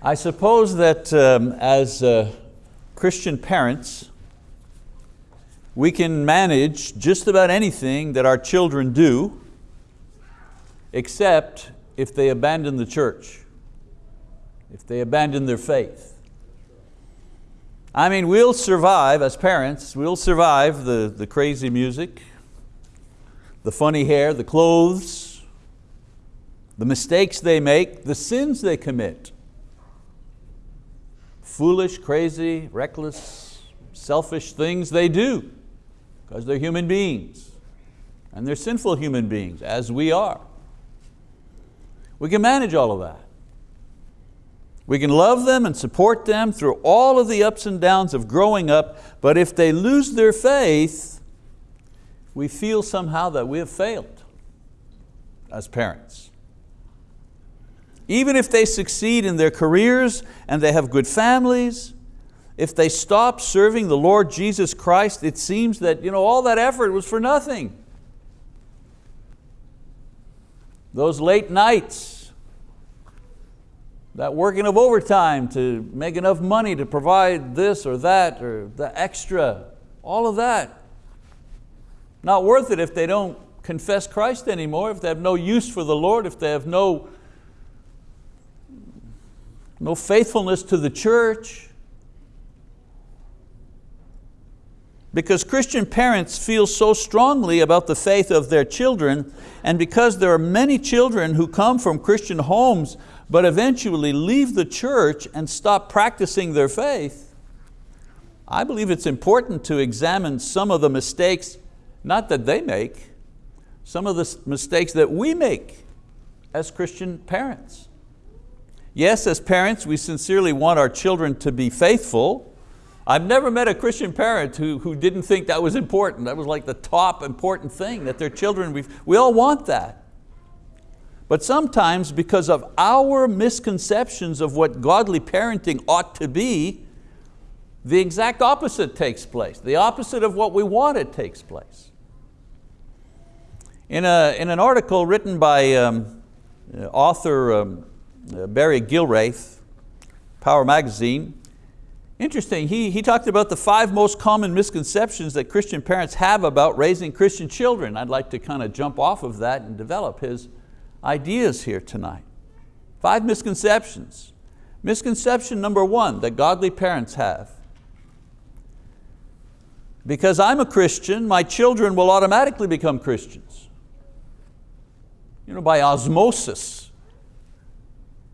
I suppose that um, as uh, Christian parents, we can manage just about anything that our children do, except if they abandon the church, if they abandon their faith. I mean, we'll survive as parents, we'll survive the, the crazy music, the funny hair, the clothes, the mistakes they make, the sins they commit foolish, crazy, reckless, selfish things they do because they're human beings and they're sinful human beings as we are. We can manage all of that. We can love them and support them through all of the ups and downs of growing up, but if they lose their faith, we feel somehow that we have failed as parents. Even if they succeed in their careers and they have good families, if they stop serving the Lord Jesus Christ, it seems that you know, all that effort was for nothing. Those late nights, that working of overtime to make enough money to provide this or that or the extra, all of that. Not worth it if they don't confess Christ anymore, if they have no use for the Lord, if they have no no faithfulness to the church. Because Christian parents feel so strongly about the faith of their children, and because there are many children who come from Christian homes but eventually leave the church and stop practicing their faith, I believe it's important to examine some of the mistakes, not that they make, some of the mistakes that we make as Christian parents. Yes, as parents, we sincerely want our children to be faithful. I've never met a Christian parent who, who didn't think that was important. That was like the top important thing, that their children, we, we all want that. But sometimes because of our misconceptions of what godly parenting ought to be, the exact opposite takes place. The opposite of what we wanted takes place. In, a, in an article written by um, author um, uh, Uh, Barry Galbraith, Power Magazine. Interesting, he, he talked about the five most common misconceptions that Christian parents have about raising Christian children. I'd like to kind of jump off of that and develop his ideas here tonight. Five misconceptions. Misconception number one that godly parents have. Because I'm a Christian, my children will automatically become Christians. You know, by osmosis.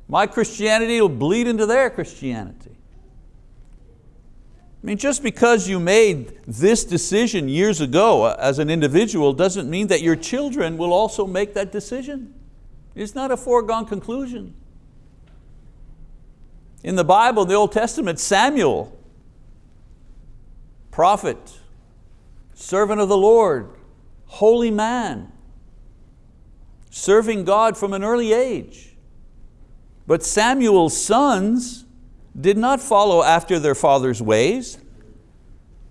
My Christianity will bleed into their Christianity. I mean, just because you made this decision years ago uh, as an individual doesn't mean that your children will also make that decision. It's not a foregone conclusion. In the Bible, in the Old Testament, Samuel, prophet, servant of the Lord, holy man, serving God from an early age. But Samuel's sons did not follow after their father's ways.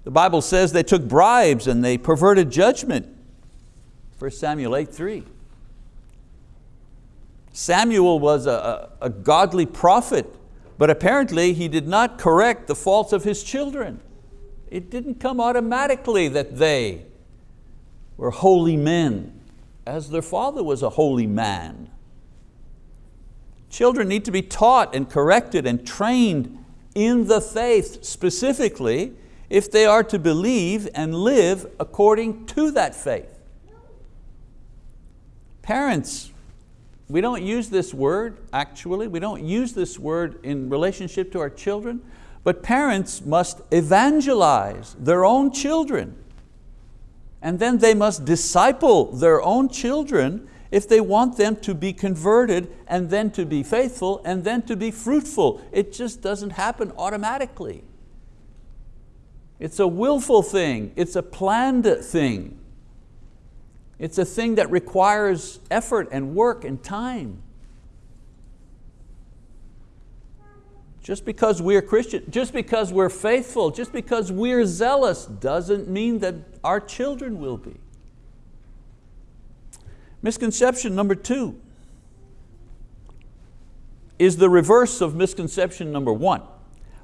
The Bible says they took bribes and they perverted judgment. 1 Samuel 8, 3. Samuel was a, a, a godly prophet, but apparently he did not correct the faults of his children. It didn't come automatically that they were holy men, as their father was a holy man. Children need to be taught and corrected and trained in the faith specifically if they are to believe and live according to that faith. Parents, we don't use this word actually, we don't use this word in relationship to our children, but parents must evangelize their own children. And then they must disciple their own children if they want them to be converted and then to be faithful and then to be fruitful. It just doesn't happen automatically. It's a willful thing, it's a planned thing. It's a thing that requires effort and work and time. Just because we're Christian, just because we're faithful, just because we're zealous doesn't mean that our children will be. Misconception number two, is the reverse of misconception number one.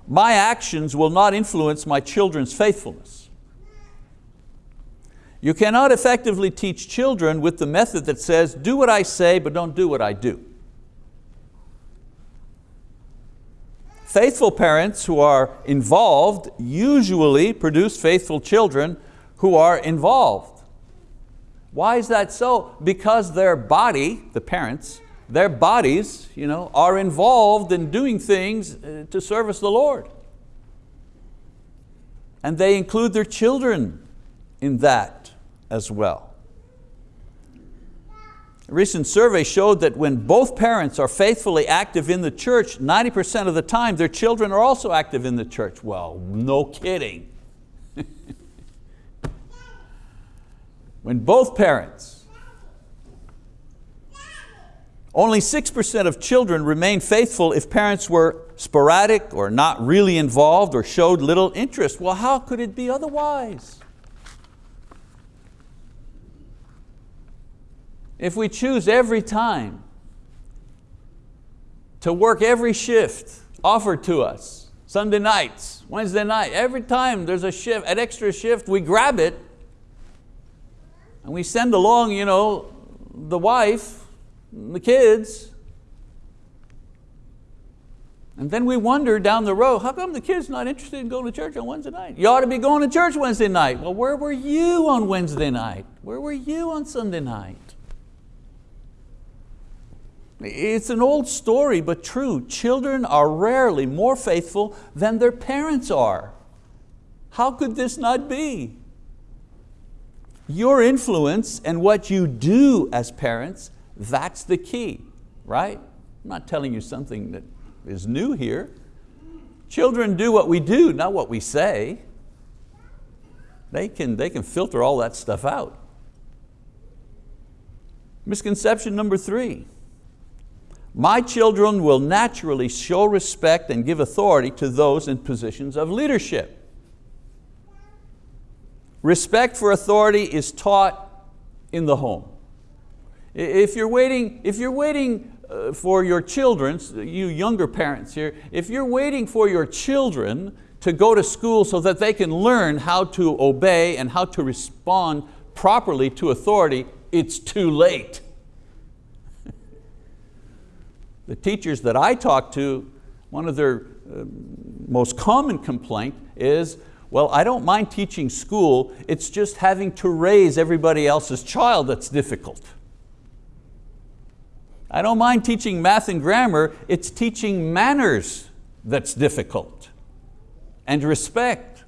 My actions will not influence my children's faithfulness. You cannot effectively teach children with the method that says, do what I say, but don't do what I do. Faithful parents who are involved usually produce faithful children who are involved. Why is that so? Because their body, the parents, their bodies you know, are involved in doing things uh, to service the Lord. And they include their children in that as well. A recent survey showed that when both parents are faithfully active in the church, 90% of the time their children are also active in the church. Well, no kidding. when both parents, only 6% of children remain faithful if parents were sporadic or not really involved or showed little interest. Well, how could it be otherwise? If we choose every time to work every shift offered to us, Sunday nights, Wednesday night, every time there's a shift, an extra shift, we grab it and we send along you know, the wife, the kids, and then we wonder down the road, how come the kid's not interested in going to church on Wednesday night? You ought to be going to church Wednesday night. Well, where were you on Wednesday night? Where were you on Sunday night? It's an old story, but true. Children are rarely more faithful than their parents are. How could this not be? Your influence and what you do as parents, that's the key, right? I'm not telling you something that is new here. Children do what we do, not what we say. They can, they can filter all that stuff out. Misconception number three, my children will naturally show respect and give authority to those in positions of leadership. Respect for authority is taught in the home. If you're waiting, if you're waiting uh, for your children, you younger parents here, if you're waiting for your children to go to school so that they can learn how to obey and how to respond properly to authority, it's too late. The teachers that I talk to, one of their uh, most common complaint is, well, I don't mind teaching school, it's just having to raise everybody else's child that's difficult. I don't mind teaching math and grammar, it's teaching manners that's difficult and respect.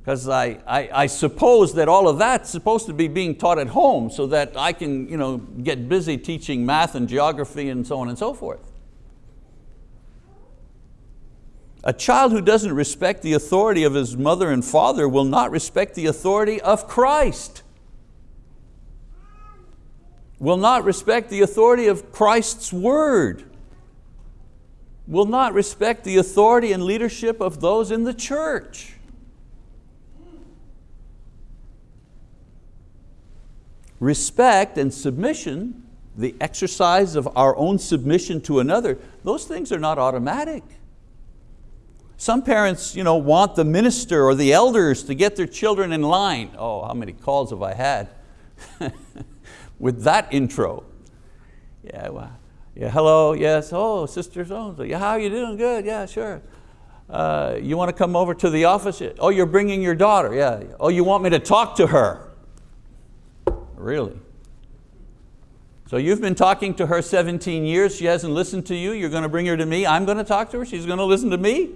Because I, I, I, suppose that all of that's supposed to be being taught at home so that I can you know, get busy teaching math and geography and so on and so forth. A child who doesn't respect the authority of his mother and father will not respect the authority of Christ. Will not respect the authority of Christ's word. Will not respect the authority and leadership of those in the church. Respect and submission, the exercise of our own submission to another, those things are not automatic. Some parents you know, want the minister or the elders to get their children in line. Oh, how many calls have I had with that intro? Yeah, well, yeah, hello, yes, oh, sister so yeah, how are you doing? Good, yeah, sure. Uh, you want to come over to the office? Oh, you're bringing your daughter, yeah. Oh, you want me to talk to her? Really? So you've been talking to her 17 years, she hasn't listened to you, you're going to bring her to me, I'm going to talk to her, she's going to listen to me?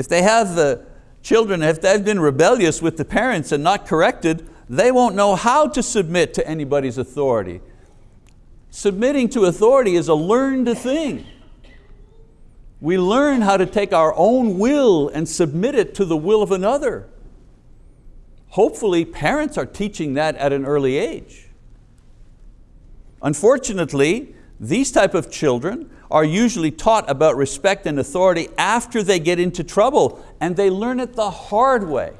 If they have the children, if they've been rebellious with the parents and not corrected, they won't know how to submit to anybody's authority. Submitting to authority is a learned thing. We learn how to take our own will and submit it to the will of another. Hopefully parents are teaching that at an early age. Unfortunately, these type of children are usually taught about respect and authority after they get into trouble and they learn it the hard way.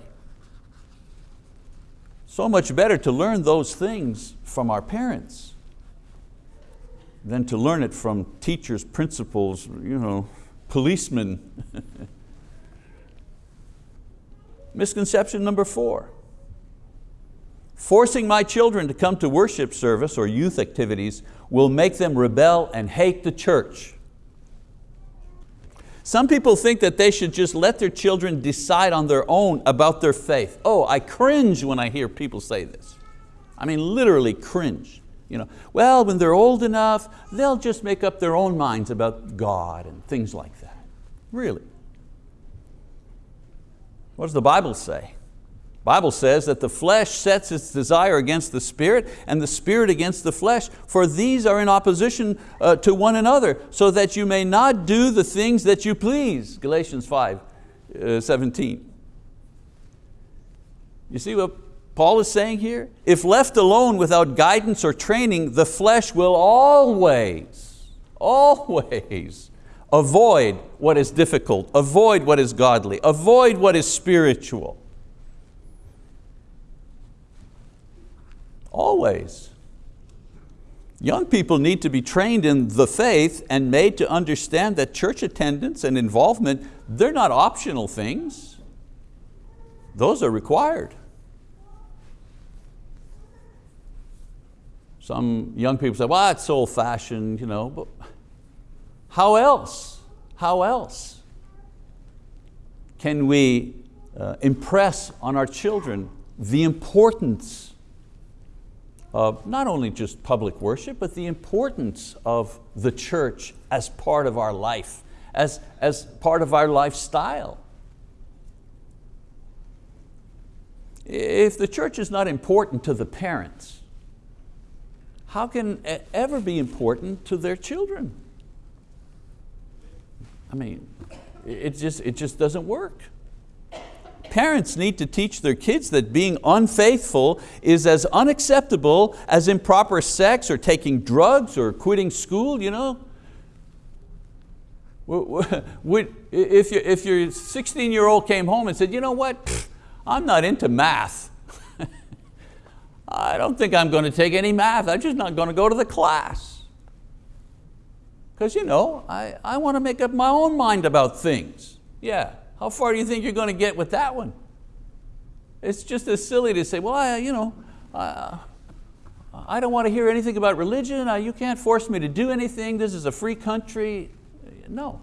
So much better to learn those things from our parents than to learn it from teachers, principals, you know, policemen. Misconception number four. Forcing my children to come to worship service or youth activities will make them rebel and hate the church. Some people think that they should just let their children decide on their own about their faith. Oh, I cringe when I hear people say this. I mean, literally cringe. You know, well, when they're old enough, they'll just make up their own minds about God and things like that. Really. What does the Bible say? Bible says that the flesh sets its desire against the spirit and the spirit against the flesh, for these are in opposition uh, to one another, so that you may not do the things that you please. Galatians 5, uh, 17. You see what Paul is saying here? If left alone without guidance or training, the flesh will always, always avoid what is difficult, avoid what is godly, avoid what is spiritual. Always. Young people need to be trained in the faith and made to understand that church attendance and involvement, they're not optional things. Those are required. Some young people say, well, it's old fashioned, you know, but how else? How else can we uh, impress on our children the importance of not only just public worship, but the importance of the church as part of our life, as, as part of our lifestyle. If the church is not important to the parents, how can it ever be important to their children? I mean, it just, it just doesn't work. Parents need to teach their kids that being unfaithful is as unacceptable as improper sex or taking drugs or quitting school. You know? If, you, if your 16 year old came home and said, you know what, I'm not into math. I don't think I'm going to take any math. I'm just not going to go to the class. Because you know, I, I want to make up my own mind about things. Yeah. How far do you think you're going to get with that one? It's just as silly to say, well, I, you know, I don't want to hear anything about religion. Uh, you can't force me to do anything. This is a free country. No.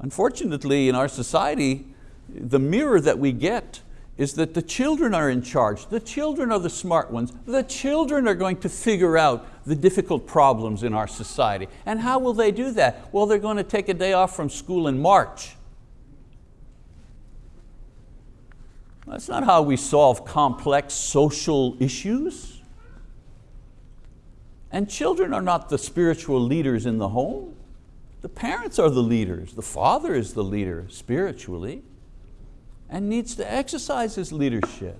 Unfortunately, in our society, the mirror that we get is that the children are in charge. The children are the smart ones. The children are going to figure out the difficult problems in our society. And how will they do that? Well, they're going to take a day off from school in March. That's not how we solve complex social issues. And children are not the spiritual leaders in the home. The parents are the leaders. The father is the leader spiritually and needs to exercise his leadership.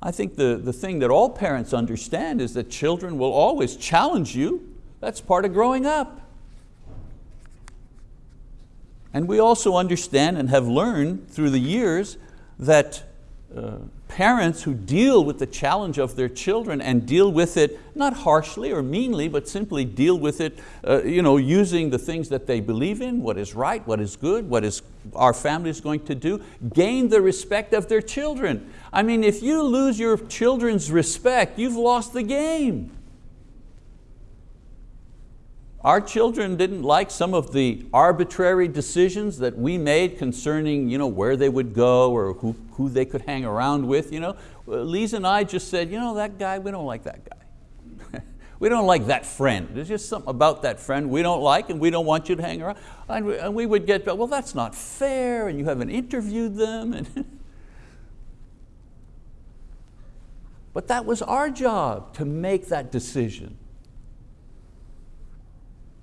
I think the, the thing that all parents understand is that children will always challenge you. That's part of growing up. And we also understand and have learned through the years that uh, parents who deal with the challenge of their children and deal with it not harshly or meanly, but simply deal with it uh, you know, using the things that they believe in, what is right, what is good, what is our family is going to do, gain the respect of their children. I mean, if you lose your children's respect, you've lost the game. Our children didn't like some of the arbitrary decisions that we made concerning you know, where they would go or who, who they could hang around with. You know? Lisa and I just said, you know, that guy, we don't like that guy. we don't like that friend. There's just something about that friend we don't like and we don't want you to hang around. And we, and we would get, well, that's not fair and you haven't interviewed them. And but that was our job to make that decision.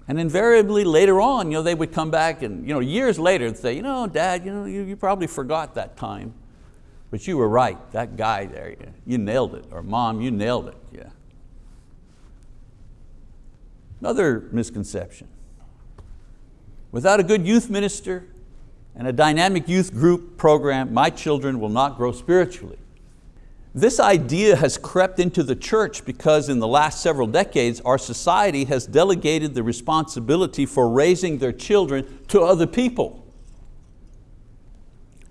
And invariably later on, you know, they would come back and you know, years later and say, you know, Dad, you, know, you, you probably forgot that time. But you were right, that guy there, you nailed it. Or Mom, you nailed it, yeah. Another misconception. Without a good youth minister, and a dynamic youth group program, my children will not grow spiritually. This idea has crept into the church because in the last several decades, our society has delegated the responsibility for raising their children to other people.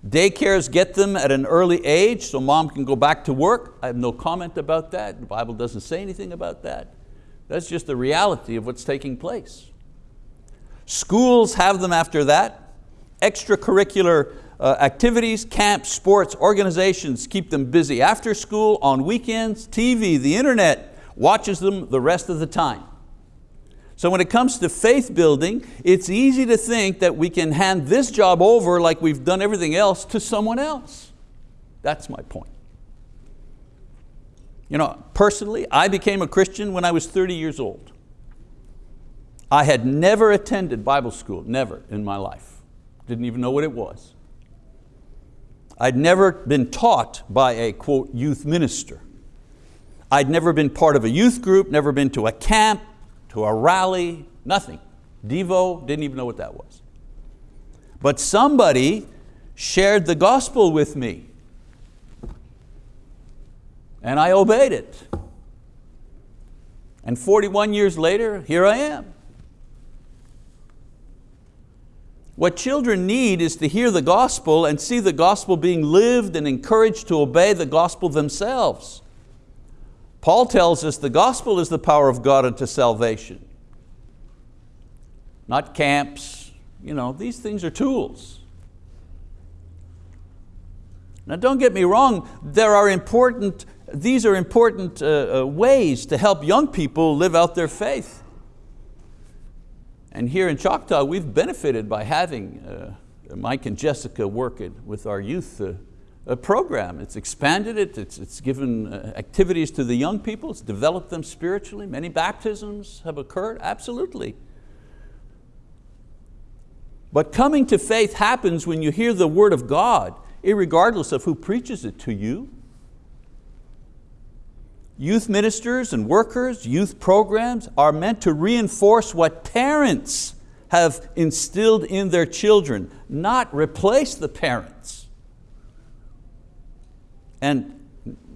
Daycares get them at an early age so mom can go back to work. I have no comment about that. The Bible doesn't say anything about that. That's just the reality of what's taking place. Schools have them after that. Extracurricular uh, activities, camps, sports, organizations keep them busy after school, on weekends, TV, the internet watches them the rest of the time. So when it comes to faith building, it's easy to think that we can hand this job over like we've done everything else to someone else. That's my point. You know, personally, I became a Christian when I was 30 years old. I had never attended Bible school, never in my life. Didn't even know what it was. I'd never been taught by a, quote, youth minister. I'd never been part of a youth group, never been to a camp, to a rally, nothing. Devo, didn't even know what that was. But somebody shared the gospel with me and I obeyed it. And 41 years later, here I am. What children need is to hear the gospel and see the gospel being lived and encouraged to obey the gospel themselves. Paul tells us the gospel is the power of God unto salvation. Not camps, you know, these things are tools. Now don't get me wrong, there are important, these are important uh, uh, ways to help young people live out their faith. And here in Choctaw, we've benefited by having uh, Mike and Jessica work it with our youth uh, program. It's expanded it, it's, it's given uh, activities to the young people, it's developed them spiritually. Many baptisms have occurred, absolutely. But coming to faith happens when you hear the word of God, regardless of who preaches it to you. Youth ministers and workers, youth programs are meant to reinforce what parents have instilled in their children, not replace the parents. And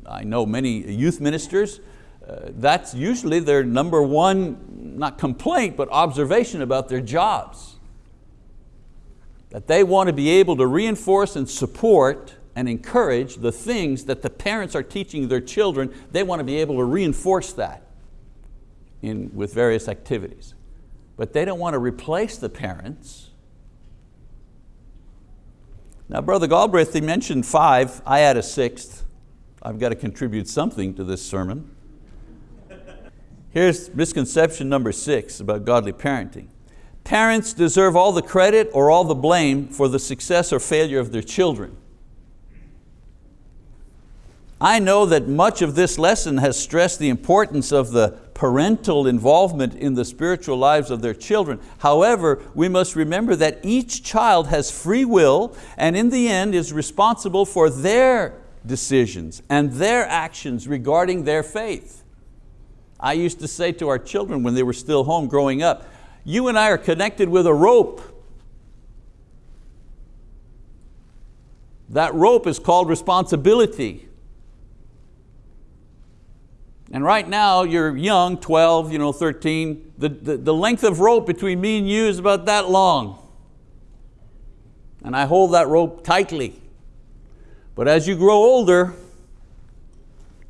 I know many youth ministers, uh, that's usually their number one, not complaint, but observation about their jobs. That they want to be able to reinforce and support and encourage the things that the parents are teaching their children, they want to be able to reinforce that in, with various activities. But they don't want to replace the parents. Now Brother Galbraith, he mentioned five, I add a sixth. I've got to contribute something to this sermon. Here's misconception number six about godly parenting. Parents deserve all the credit or all the blame for the success or failure of their children. I know that much of this lesson has stressed the importance of the parental involvement in the spiritual lives of their children. However, we must remember that each child has free will and in the end is responsible for their decisions and their actions regarding their faith. I used to say to our children when they were still home growing up, you and I are connected with a rope. That rope is called responsibility. And right now you're young, 12, you know, 13, the, the, the length of rope between me and you is about that long. And I hold that rope tightly. But as you grow older,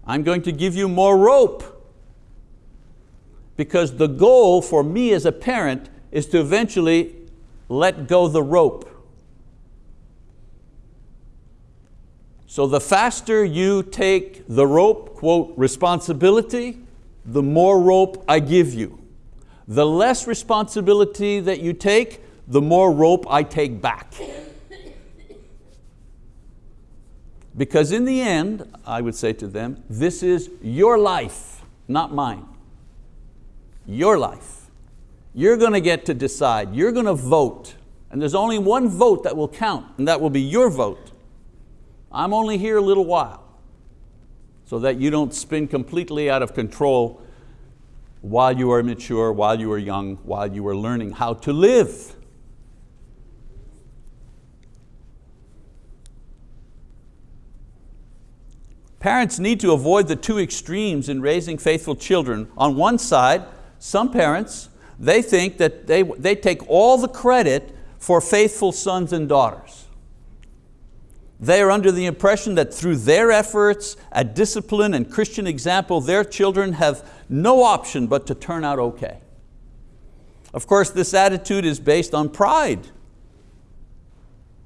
I'm going to give you more rope. Because the goal for me as a parent is to eventually let go the rope. So the faster you take the rope, quote, responsibility, the more rope I give you. The less responsibility that you take, the more rope I take back. Because in the end, I would say to them, this is your life, not mine. Your life. You're going to get to decide, you're going to vote, and there's only one vote that will count, and that will be your vote. I'm only here a little while so that you don't spin completely out of control while you are mature, while you are young, while you are learning how to live. Parents need to avoid the two extremes in raising faithful children. On one side, some parents, they think that they, they take all the credit for faithful sons and daughters. They are under the impression that through their efforts at discipline and Christian example, their children have no option but to turn out okay. Of course, this attitude is based on pride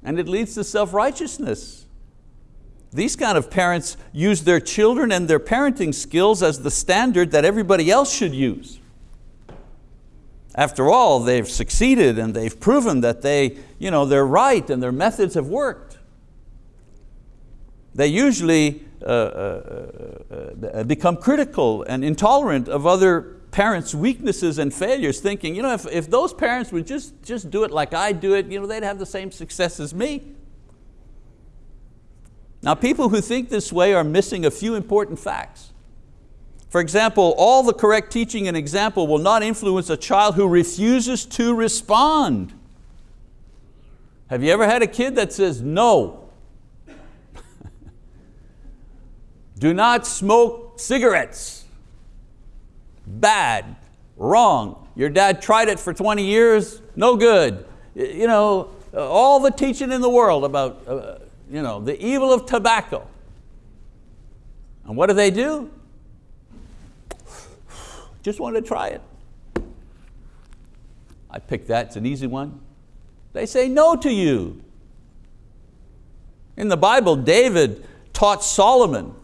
and it leads to self-righteousness. These kind of parents use their children and their parenting skills as the standard that everybody else should use. After all, they've succeeded and they've proven that they, you know, they're right and their methods have worked. They usually uh, uh, uh, become critical and intolerant of other parents' weaknesses and failures, thinking, you know, if, if those parents would just, just do it like I do it, you know, they'd have the same success as me. Now people who think this way are missing a few important facts. For example, all the correct teaching and example will not influence a child who refuses to respond. Have you ever had a kid that says no? Do not smoke cigarettes. Bad, wrong. Your dad tried it for 20 years, no good. You know, all the teaching in the world about uh, you know, the evil of tobacco. And what do they do? Just want to try it. I picked that, it's an easy one. They say no to you. In the Bible, David taught Solomon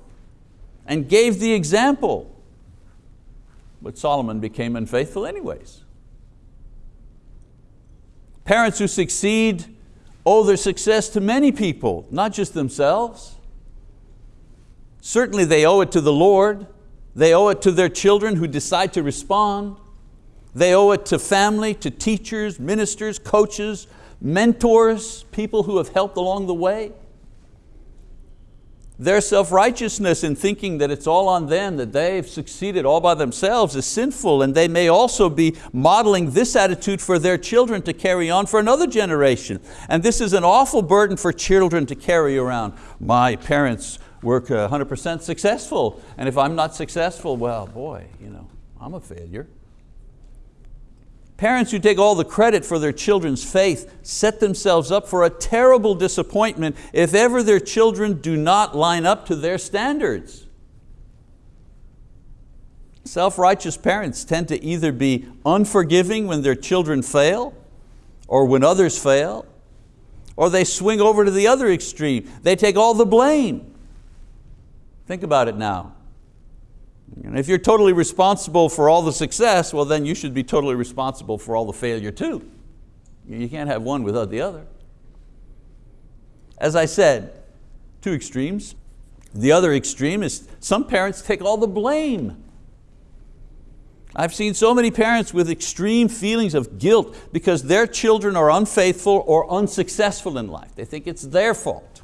and gave the example. But Solomon became unfaithful anyways. Parents who succeed owe their success to many people, not just themselves. Certainly they owe it to the Lord. They owe it to their children who decide to respond. They owe it to family, to teachers, ministers, coaches, mentors, people who have helped along the way. Their self-righteousness in thinking that it's all on them, that they've succeeded all by themselves is sinful and they may also be modeling this attitude for their children to carry on for another generation. And this is an awful burden for children to carry around. My parents were 100% successful and if I'm not successful, well boy, you know, I'm a failure. Parents who take all the credit for their children's faith set themselves up for a terrible disappointment if ever their children do not line up to their standards. Self-righteous parents tend to either be unforgiving when their children fail or when others fail, or they swing over to the other extreme. They take all the blame. Think about it now. And if you're totally responsible for all the success, well then you should be totally responsible for all the failure too. You can't have one without the other. As I said, two extremes. The other extreme is some parents take all the blame. I've seen so many parents with extreme feelings of guilt because their children are unfaithful or unsuccessful in life. They think it's their fault.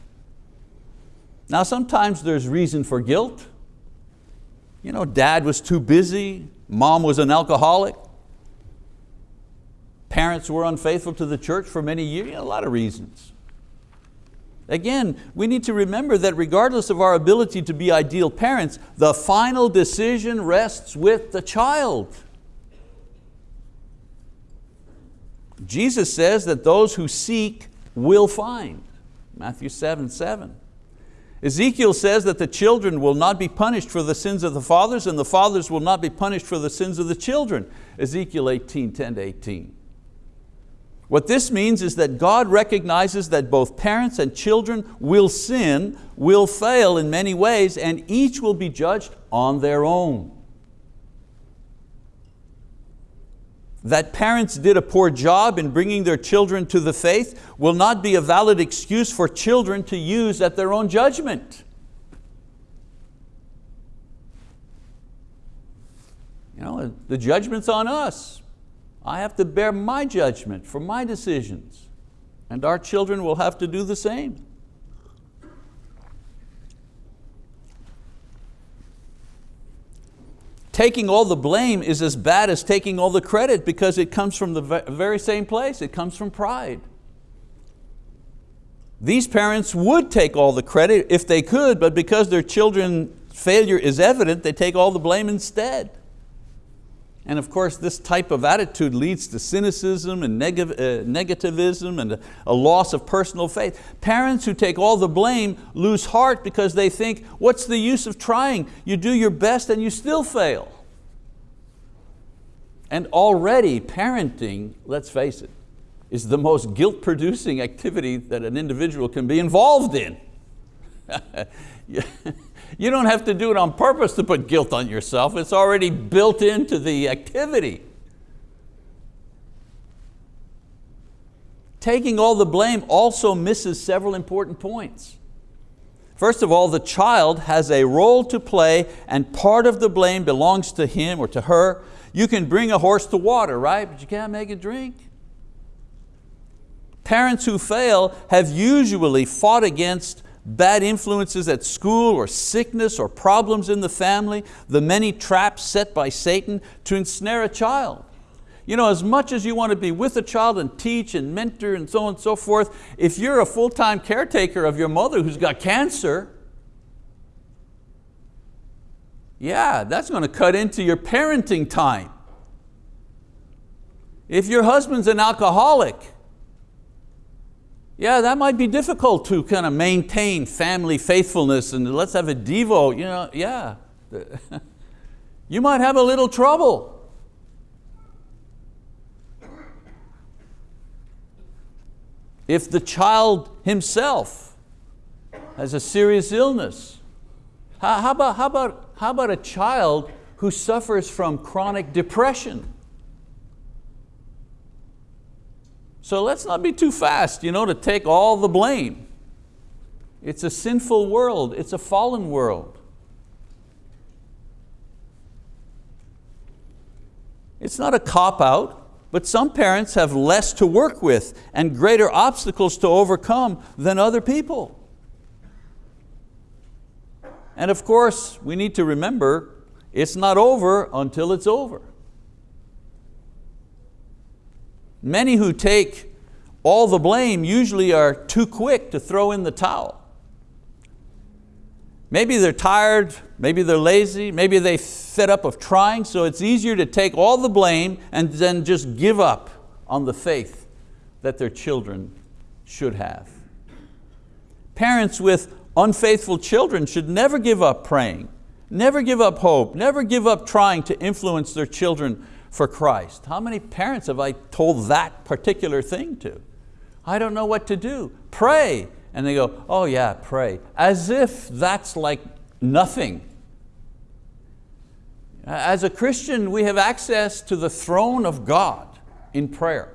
Now sometimes there's reason for guilt. You know, dad was too busy, mom was an alcoholic, parents were unfaithful to the church for many years, you know, a lot of reasons. Again, we need to remember that regardless of our ability to be ideal parents, the final decision rests with the child. Jesus says that those who seek will find, Matthew 7, 7. Ezekiel says that the children will not be punished for the sins of the fathers and the fathers will not be punished for the sins of the children. Ezekiel 18, 10 to 18. What this means is that God recognizes that both parents and children will sin, will fail in many ways, and each will be judged on their own. That parents did a poor job in bringing their children to the faith will not be a valid excuse for children to use at their own judgment. You know, the judgment's on us. I have to bear my judgment for my decisions and our children will have to do the same. Taking all the blame is as bad as taking all the credit because it comes from the very same place, it comes from pride. These parents would take all the credit if they could, but because their children's failure is evident, they take all the blame instead. And of course, this type of attitude leads to cynicism and neg uh, negativism and a, a loss of personal faith. Parents who take all the blame lose heart because they think, what's the use of trying? You do your best and you still fail. And already parenting, let's face it, is the most guilt-producing activity that an individual can be involved in. You don't have to do it on purpose to put guilt on yourself. It's already built into the activity. Taking all the blame also misses several important points. First of all, the child has a role to play and part of the blame belongs to him or to her. You can bring a horse to water, right? But you can't make it drink. Parents who fail have usually fought against bad influences at school or sickness or problems in the family, the many traps set by Satan to ensnare a child. You know, as much as you want to be with a child and teach and mentor and so on and so forth, if you're a full-time caretaker of your mother who's got cancer, yeah, that's going to cut into your parenting time. If your husband's an alcoholic, yeah, that might be difficult to kind of maintain family faithfulness and let's have a Devo, you know, yeah. you might have a little trouble. If the child himself has a serious illness, how, about, how, about, how about a child who suffers from chronic depression? So let's not be too fast you know, to take all the blame. It's a sinful world, it's a fallen world. It's not a cop-out, but some parents have less to work with and greater obstacles to overcome than other people. And of course, we need to remember, it's not over until it's over. Many who take all the blame usually are too quick to throw in the towel. Maybe they're tired, maybe they're lazy, maybe they fed up of trying, so it's easier to take all the blame and then just give up on the faith that their children should have. Parents with unfaithful children should never give up praying, never give up hope, never give up trying to influence their children for Christ. How many parents have I told that particular thing to? I don't know what to do. Pray. And they go, oh yeah, pray. As if that's like nothing. As a Christian, we have access to the throne of God in prayer.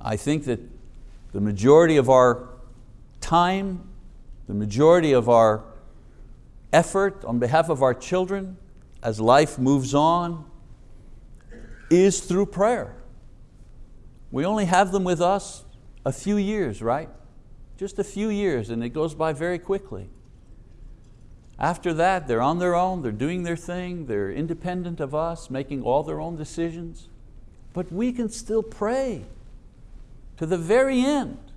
I think that the majority of our time, the majority of our effort on behalf of our children as life moves on is through prayer. We only have them with us a few years, right? Just a few years and it goes by very quickly. After that, they're on their own, they're doing their thing, they're independent of us, making all their own decisions. But we can still pray to the very end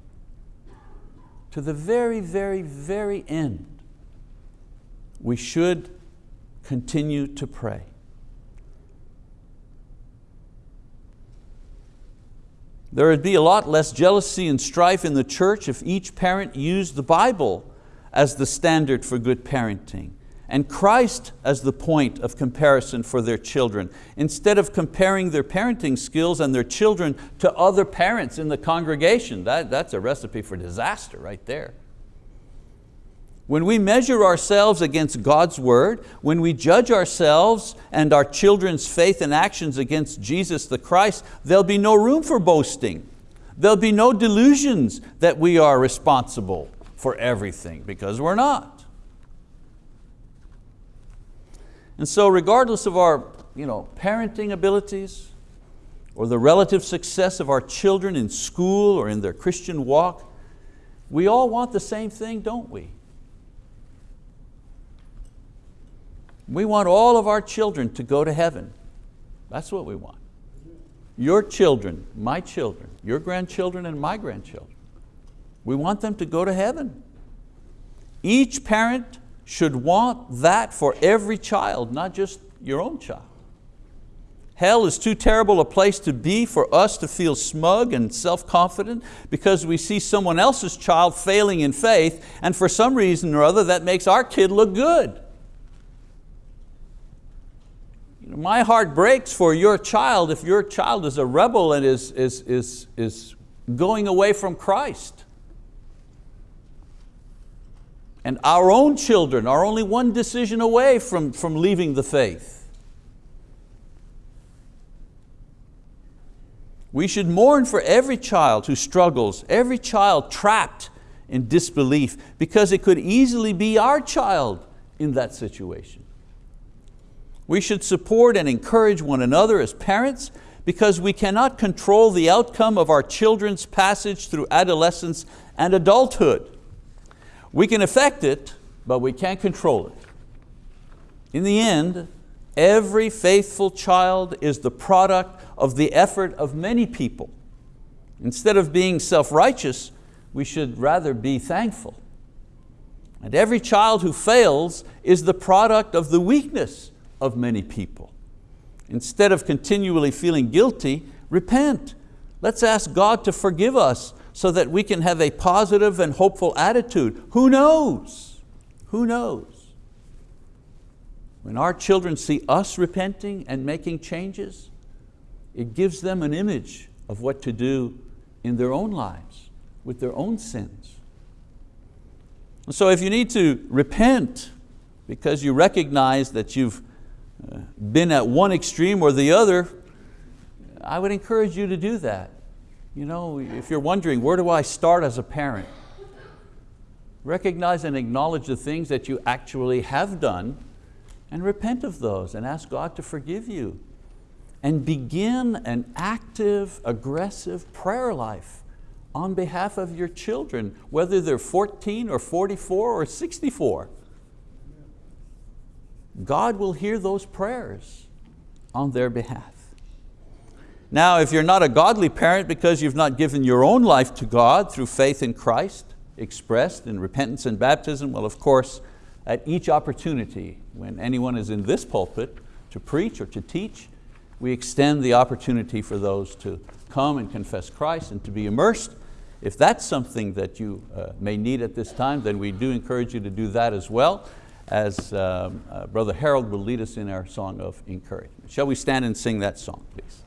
to the very, very, very end, we should continue to pray. There would be a lot less jealousy and strife in the church if each parent used the Bible as the standard for good parenting and Christ as the point of comparison for their children, instead of comparing their parenting skills and their children to other parents in the congregation. That, that's a recipe for disaster right there. When we measure ourselves against God's word, when we judge ourselves and our children's faith and actions against Jesus the Christ, there'll be no room for boasting. There'll be no delusions that we are responsible for everything, because we're not. And so regardless of our you know, parenting abilities or the relative success of our children in school or in their Christian walk, we all want the same thing, don't we? We want all of our children to go to heaven. That's what we want. Your children, my children, your grandchildren and my grandchildren. We want them to go to heaven. Each parent should want that for every child, not just your own child. Hell is too terrible a place to be for us to feel smug and self-confident because we see someone else's child failing in faith and for some reason or other that makes our kid look good. You know, my heart breaks for your child if your child is a rebel and is, is, is, is going away from Christ. And our own children are only one decision away from, from leaving the faith. We should mourn for every child who struggles, every child trapped in disbelief, because it could easily be our child in that situation. We should support and encourage one another as parents because we cannot control the outcome of our children's passage through adolescence and adulthood. We can affect it, but we can't control it. In the end, every faithful child is the product of the effort of many people. Instead of being self-righteous, we should rather be thankful. And every child who fails is the product of the weakness of many people. Instead of continually feeling guilty, repent. Let's ask God to forgive us so that we can have a positive and hopeful attitude. Who knows? Who knows? When our children see us repenting and making changes, it gives them an image of what to do in their own lives, with their own sins. So if you need to repent because you recognize that you've uh, been at one extreme or the other, I would encourage you to do that. You know, if you're wondering, where do I start as a parent? Recognize and acknowledge the things that you actually have done and repent of those and ask God to forgive you and begin an active, aggressive prayer life on behalf of your children, whether they're 14 or 44 or 64. God will hear those prayers on their behalf. Now, if you're not a godly parent because you've not given your own life to God through faith in Christ, expressed in repentance and baptism, well, of course, at each opportunity when anyone is in this pulpit to preach or to teach, we extend the opportunity for those to come and confess Christ and to be immersed. If that's something that you uh, may need at this time, then we do encourage you to do that as well, as um, uh, Brother Harold will lead us in our song of encouragement. Shall we stand and sing that song, please?